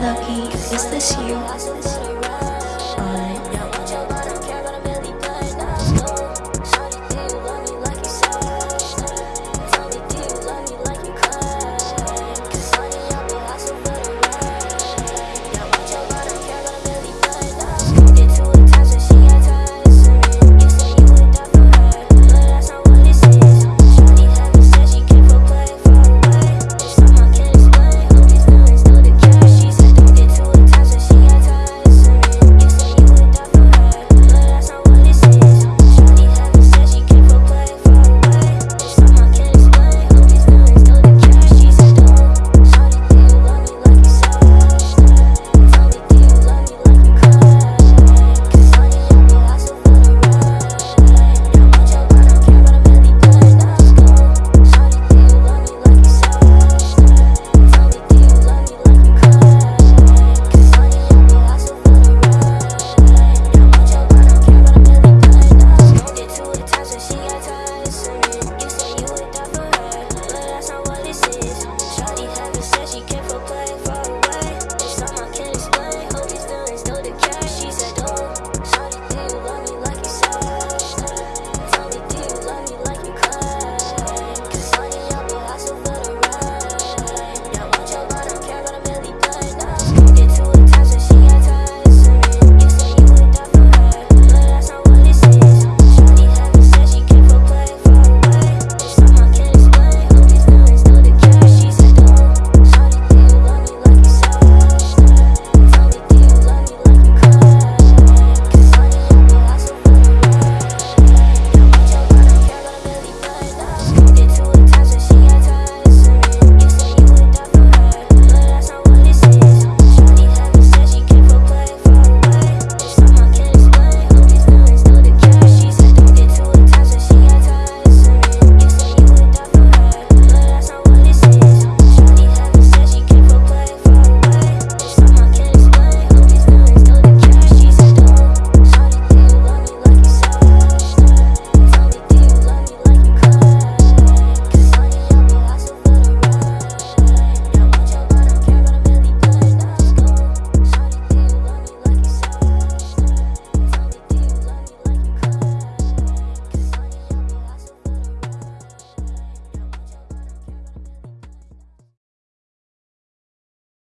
lucky is this you?